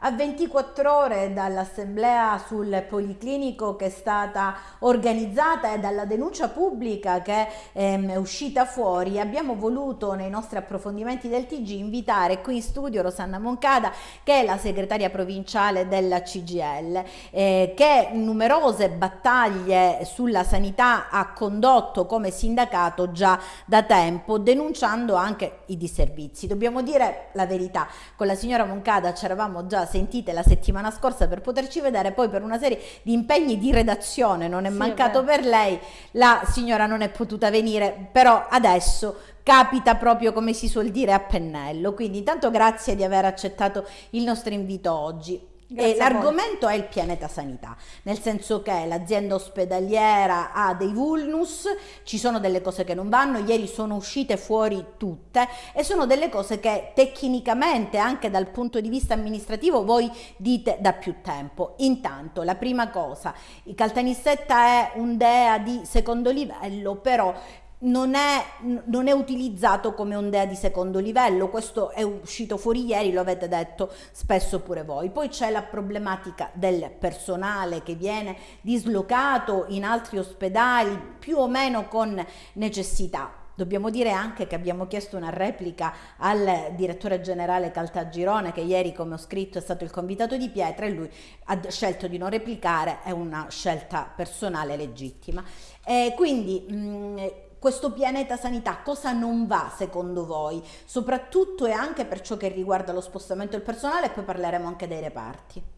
A 24 ore dall'assemblea sul Policlinico che è stata organizzata e dalla denuncia pubblica che ehm, è uscita fuori, abbiamo voluto nei nostri approfondimenti del TG invitare qui in studio Rosanna Moncada, che è la segretaria provinciale della CGL, eh, che numerose battaglie sulla sanità ha condotto come sindacato già da tempo, denunciando anche i disservizi. Dobbiamo dire la verità, con la signora Moncada ci eravamo già sentite la settimana scorsa per poterci vedere, poi per una serie di impegni di redazione non è sì, mancato è per lei, la signora non è potuta venire, però adesso capita proprio come si suol dire a pennello, quindi intanto grazie di aver accettato il nostro invito oggi. L'argomento è il pianeta sanità, nel senso che l'azienda ospedaliera ha dei vulnus, ci sono delle cose che non vanno, ieri sono uscite fuori tutte e sono delle cose che tecnicamente anche dal punto di vista amministrativo voi dite da più tempo. Intanto la prima cosa, il Caltanissetta è un DEA di secondo livello, però non è, non è, utilizzato come ondea di secondo livello, questo è uscito fuori ieri, lo avete detto spesso pure voi. Poi c'è la problematica del personale che viene dislocato in altri ospedali più o meno con necessità. Dobbiamo dire anche che abbiamo chiesto una replica al direttore generale Caltagirone che ieri come ho scritto è stato il convitato di Pietra e lui ha scelto di non replicare, è una scelta personale legittima. E quindi mh, questo pianeta sanità cosa non va secondo voi, soprattutto e anche per ciò che riguarda lo spostamento del personale e poi parleremo anche dei reparti.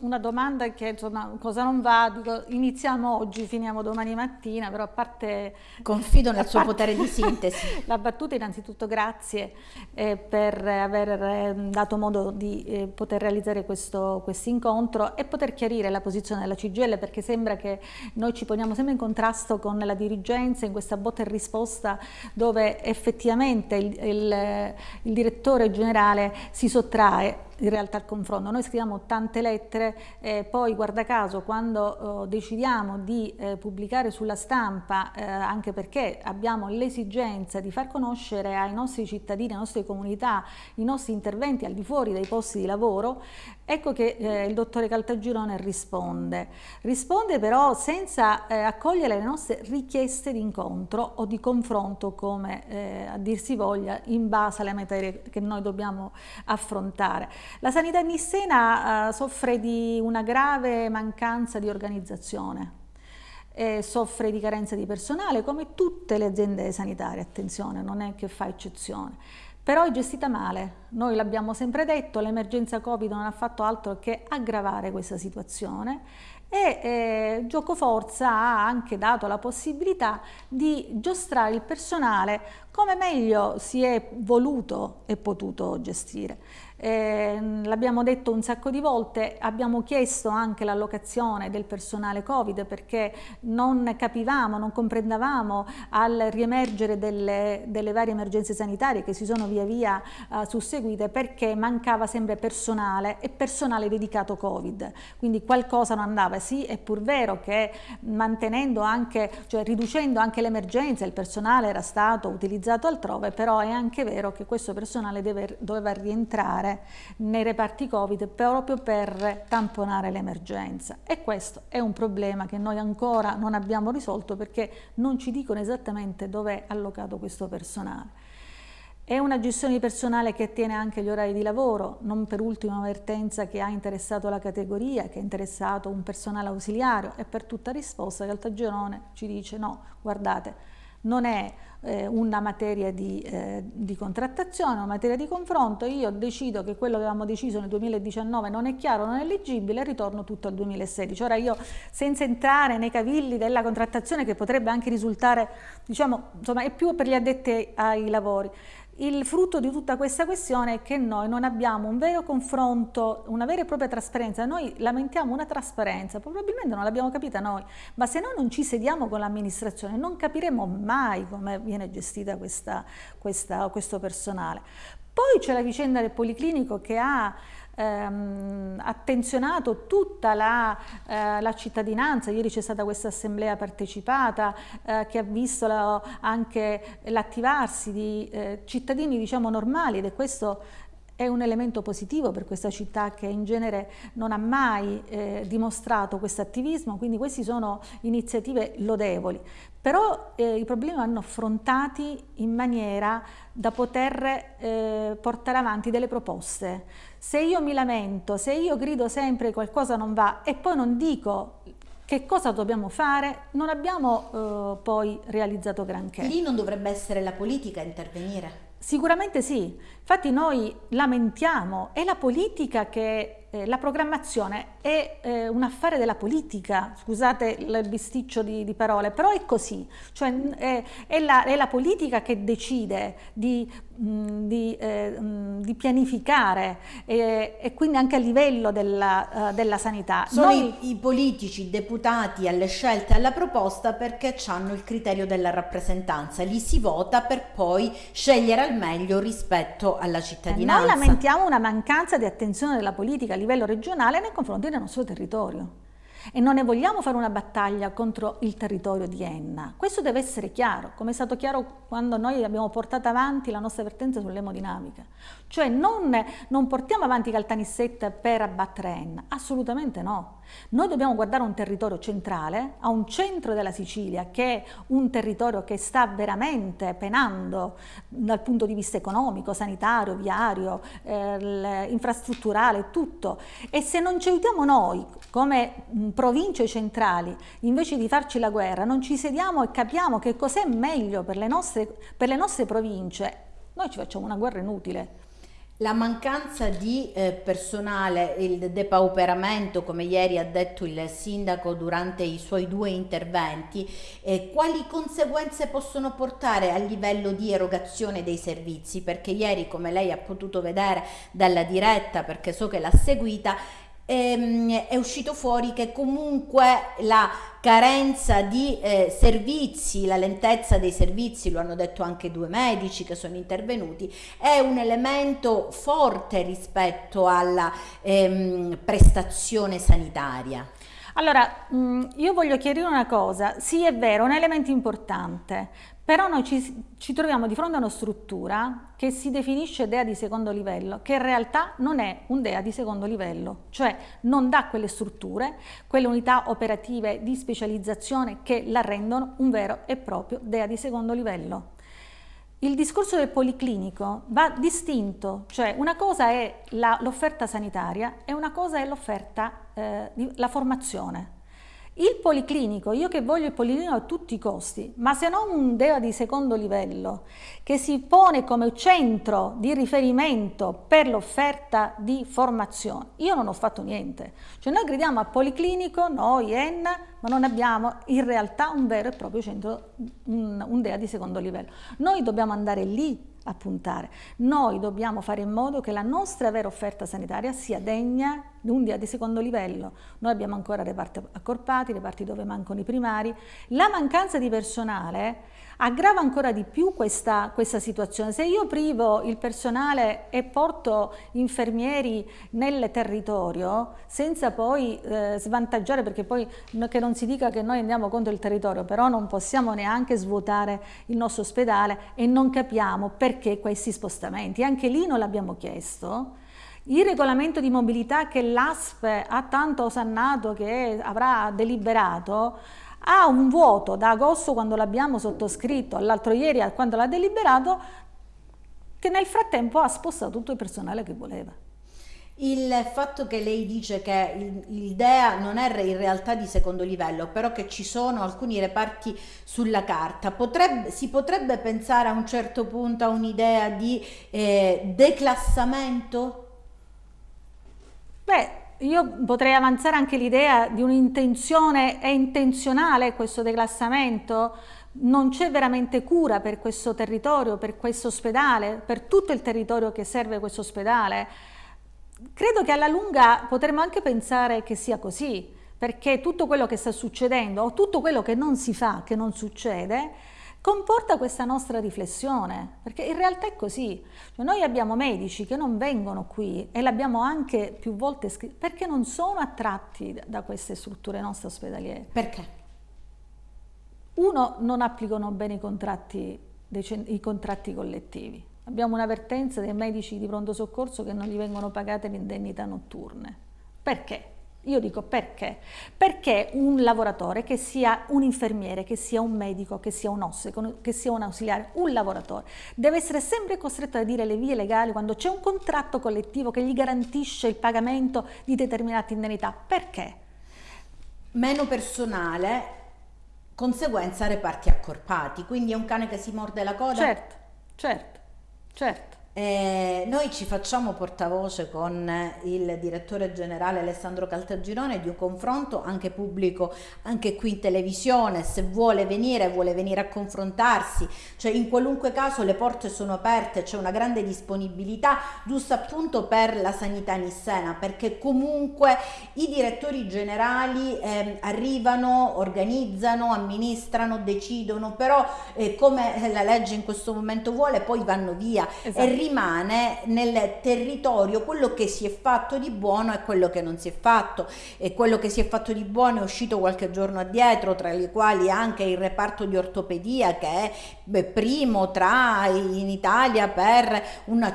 Una domanda che insomma cosa non va, dico, iniziamo oggi, finiamo domani mattina, però a parte... Confido nel suo potere di sintesi. La battuta innanzitutto grazie eh, per aver eh, dato modo di eh, poter realizzare questo quest incontro e poter chiarire la posizione della CGL perché sembra che noi ci poniamo sempre in contrasto con la dirigenza in questa botta e risposta dove effettivamente il, il, il direttore generale si sottrae in realtà il confronto. Noi scriviamo tante lettere e poi guarda caso quando eh, decidiamo di eh, pubblicare sulla stampa, eh, anche perché abbiamo l'esigenza di far conoscere ai nostri cittadini, alle nostre comunità, i nostri interventi al di fuori dei posti di lavoro, ecco che eh, il dottore Caltagirone risponde. Risponde però senza eh, accogliere le nostre richieste di incontro o di confronto come eh, a dir si voglia in base alle materie che noi dobbiamo affrontare. La sanità nissena eh, soffre di una grave mancanza di organizzazione. E soffre di carenza di personale come tutte le aziende sanitarie, attenzione, non è che fa eccezione. Però è gestita male, noi l'abbiamo sempre detto, l'emergenza Covid non ha fatto altro che aggravare questa situazione e eh, Gioco Forza ha anche dato la possibilità di giostrare il personale come meglio si è voluto e potuto gestire. Eh, l'abbiamo detto un sacco di volte, abbiamo chiesto anche l'allocazione del personale Covid perché non capivamo, non comprendavamo al riemergere delle, delle varie emergenze sanitarie che si sono via via uh, susseguite perché mancava sempre personale e personale dedicato Covid, quindi qualcosa non andava. Sì, è pur vero che mantenendo anche, cioè riducendo anche l'emergenza, il personale era stato utilizzato altrove, però è anche vero che questo personale deve, doveva rientrare nei reparti Covid proprio per tamponare l'emergenza e questo è un problema che noi ancora non abbiamo risolto perché non ci dicono esattamente dove è allocato questo personale. È una gestione di personale che attiene anche gli orari di lavoro, non per ultima avvertenza che ha interessato la categoria, che ha interessato un personale ausiliario e per tutta risposta Caltagirone ci dice no, guardate, non è eh, una materia di, eh, di, contrattazione, una materia di confronto, io decido che quello che avevamo deciso nel 2019 non è chiaro, non è leggibile ritorno tutto al 2016. Ora io, senza entrare nei cavilli della contrattazione che potrebbe anche risultare, diciamo, insomma, è più per gli addetti ai lavori, il frutto di tutta questa questione è che noi non abbiamo un vero confronto, una vera e propria trasparenza. Noi lamentiamo una trasparenza, probabilmente non l'abbiamo capita noi, ma se noi non ci sediamo con l'amministrazione non capiremo mai come viene gestita questa, questa, questo personale. Poi c'è la vicenda del Policlinico che ha ehm, attenzionato tutta la, eh, la, cittadinanza, ieri c'è stata questa assemblea partecipata eh, che ha visto la, anche l'attivarsi di eh, cittadini diciamo normali ed è questo è un elemento positivo per questa città che in genere non ha mai eh, dimostrato questo attivismo, quindi queste sono iniziative lodevoli, però eh, i problemi vanno affrontati in maniera da poter eh, portare avanti delle proposte. Se io mi lamento, se io grido sempre che qualcosa non va e poi non dico che cosa dobbiamo fare, non abbiamo eh, poi realizzato granché. Lì non dovrebbe essere la politica a intervenire? Sicuramente sì, infatti noi lamentiamo, è la politica che, eh, la programmazione è eh, un affare della politica, scusate il bisticcio di, di parole, però è così, cioè è, è, la, è la, politica che decide di, di, eh, di pianificare e quindi anche a livello della, uh, della sanità. Sono noi, i, i, politici deputati alle scelte, alla proposta perché hanno il criterio della rappresentanza, li si vota per poi scegliere al meglio rispetto alla cittadinanza. Noi lamentiamo una mancanza di attenzione della politica a livello regionale nei confronti del nostro territorio e non ne vogliamo fare una battaglia contro il territorio di Enna. Questo deve essere chiaro, come è stato chiaro quando noi abbiamo portato avanti la nostra vertenza sull'emodinamica. Cioè non, non portiamo avanti Caltanissetta per abbattere Enna, assolutamente no. Noi dobbiamo guardare un territorio centrale, a un centro della Sicilia che è un territorio che sta veramente penando dal punto di vista economico, sanitario, viario, eh, infrastrutturale, tutto. E se non ci aiutiamo noi come province centrali, invece di farci la guerra, non ci sediamo e capiamo che cos'è meglio per le, nostre, per le nostre province, noi ci facciamo una guerra inutile. La mancanza di eh, personale, il depauperamento, come ieri ha detto il sindaco durante i suoi due interventi, eh, quali conseguenze possono portare a livello di erogazione dei servizi? Perché ieri, come lei ha potuto vedere dalla diretta, perché so che l'ha seguita, ehm, è uscito fuori che comunque la carenza di eh, servizi, la lentezza dei servizi, lo hanno detto anche due medici che sono intervenuti, è un elemento forte rispetto alla ehm, prestazione sanitaria. Allora, io voglio chiarire una cosa, sì è vero, è un elemento importante, però noi ci, ci, troviamo di fronte a una struttura che si definisce DEA di secondo livello, che in realtà non è un DEA di secondo livello, cioè non dà quelle strutture, quelle unità operative di specializzazione che la rendono un vero e proprio DEA di secondo livello. Il discorso del policlinico va distinto, cioè una cosa è l'offerta sanitaria e una cosa è l'offerta, eh, la formazione. Il policlinico, io che voglio il policlinico a tutti i costi, ma se non un DEA di secondo livello che si pone come centro di riferimento per l'offerta di formazione, io non ho fatto niente. Cioè noi gridiamo al policlinico, noi ENNA, ma non abbiamo in realtà un vero e proprio centro, un, un DEA di secondo livello. Noi dobbiamo andare lì a puntare. Noi dobbiamo fare in modo che la nostra vera offerta sanitaria sia degna di di secondo livello. Noi abbiamo ancora reparti accorpati, reparti dove mancano i primari. La mancanza di personale aggrava ancora di più questa, questa, situazione. Se io privo il personale e porto infermieri nel territorio senza poi eh, svantaggiare, perché poi che non si dica che noi andiamo contro il territorio, però non possiamo neanche svuotare il nostro ospedale e non capiamo perché questi spostamenti. Anche lì non l'abbiamo chiesto. Il regolamento di mobilità che l'ASP ha tanto osannato che avrà deliberato ha un vuoto da agosto quando l'abbiamo sottoscritto all'altro ieri quando l'ha deliberato che nel frattempo ha spostato tutto il personale che voleva. Il fatto che lei dice che il, DEA non è in realtà di secondo livello, però che ci sono alcuni reparti sulla carta, potrebbe, si potrebbe pensare a un certo punto a un'idea di eh, declassamento? Beh, io potrei avanzare anche l'idea di un'intenzione, è intenzionale questo declassamento? Non c'è veramente cura per questo territorio, per questo ospedale, per tutto il territorio che serve questo ospedale? Credo che alla lunga potremmo anche pensare che sia così, perché tutto quello che sta succedendo o tutto quello che non si fa, che non succede, comporta questa nostra riflessione, perché in realtà è così. Cioè noi abbiamo medici che non vengono qui e l'abbiamo anche più volte scritto, perché non sono attratti da queste strutture nostre ospedaliere. Perché? Uno, non applicano bene i contratti, i contratti collettivi. Abbiamo un'avvertenza dei medici di pronto soccorso che non gli vengono pagate le indennità notturne. Perché? Io dico perché? Perché un lavoratore, che sia un infermiere, che sia un medico, che sia un osse, che sia un ausiliare, un lavoratore, deve essere sempre costretto a dire le vie legali quando c'è un contratto collettivo che gli garantisce il pagamento di determinate indennità. Perché? Meno personale, conseguenza reparti accorpati, quindi è un cane che si morde la coda? Certo, certo, certo. Eh, noi ci facciamo portavoce con il direttore generale Alessandro Caltagirone di un confronto anche pubblico, anche qui in televisione, se vuole venire, vuole venire a confrontarsi, cioè in qualunque caso le porte sono aperte, c'è una grande disponibilità, giusto appunto per la sanità nissena, perché comunque i direttori generali eh, arrivano, organizzano, amministrano, decidono, però eh, come la legge in questo momento vuole, poi vanno via. Esatto rimane nel territorio quello che si è fatto di buono e quello che non si è fatto. E quello che si è fatto di buono è uscito qualche giorno addietro tra i quali anche il reparto di ortopedia che è beh, primo tra in Italia per una,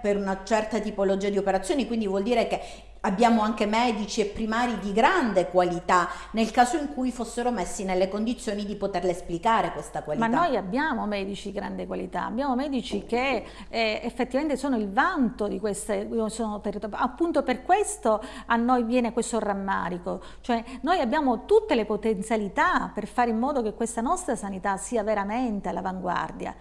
per una certa tipologia di operazioni. Quindi vuol dire che Abbiamo anche medici e primari di grande qualità nel caso in cui fossero messi nelle condizioni di poterle esplicare questa qualità. Ma noi abbiamo medici di grande qualità, abbiamo medici che eh, effettivamente sono il vanto di queste sono appunto per questo a noi viene questo rammarico, cioè noi abbiamo tutte le potenzialità per fare in modo che questa nostra sanità sia veramente all'avanguardia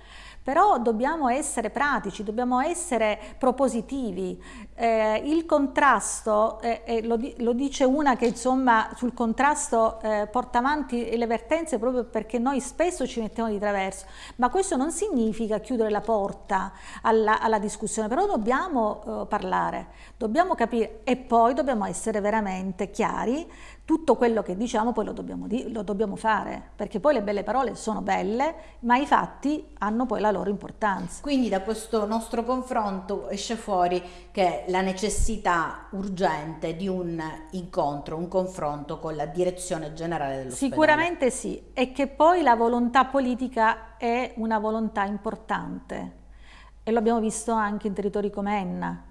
però dobbiamo essere pratici, dobbiamo essere propositivi. Eh, il contrasto, eh, eh, lo, lo, dice una che insomma sul contrasto eh, porta avanti le vertenze proprio perché noi spesso ci mettiamo di traverso, ma questo non significa chiudere la porta alla, alla discussione, però dobbiamo eh, parlare, dobbiamo capire e poi dobbiamo essere veramente chiari tutto quello che diciamo poi lo dobbiamo, lo dobbiamo, fare, perché poi le belle parole sono belle, ma i fatti hanno poi la loro importanza. Quindi da questo nostro confronto esce fuori che la necessità urgente di un incontro, un confronto con la direzione generale dell'ospedale. Sicuramente sì, e che poi la volontà politica è una volontà importante e lo abbiamo visto anche in territori come Enna,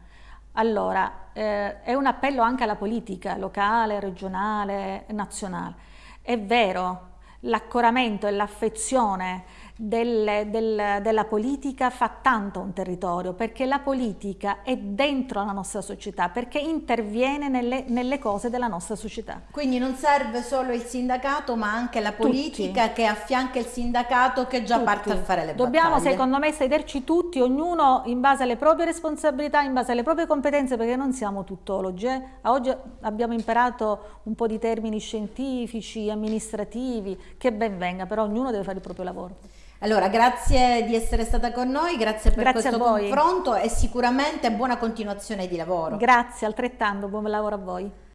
allora, eh, è un appello anche alla politica locale, regionale, nazionale. È vero, l'accoramento e l'affezione del, del, della politica fa tanto un territorio, perché la politica è dentro la nostra società, perché interviene nelle, nelle cose della nostra società. Quindi non serve solo il sindacato, ma anche la politica tutti. che affianca il sindacato che già tutti. parte a fare le Dobbiamo, battaglie. secondo me, sederci tutti, ognuno in base alle proprie responsabilità, in base alle proprie competenze, perché non siamo tuttologi. Eh? Oggi abbiamo imparato un po' di termini scientifici, amministrativi, che ben venga, però ognuno deve fare il proprio lavoro. Allora, grazie di essere stata con noi, grazie per grazie questo confronto e sicuramente buona continuazione di lavoro. Grazie, altrettanto, buon lavoro a voi.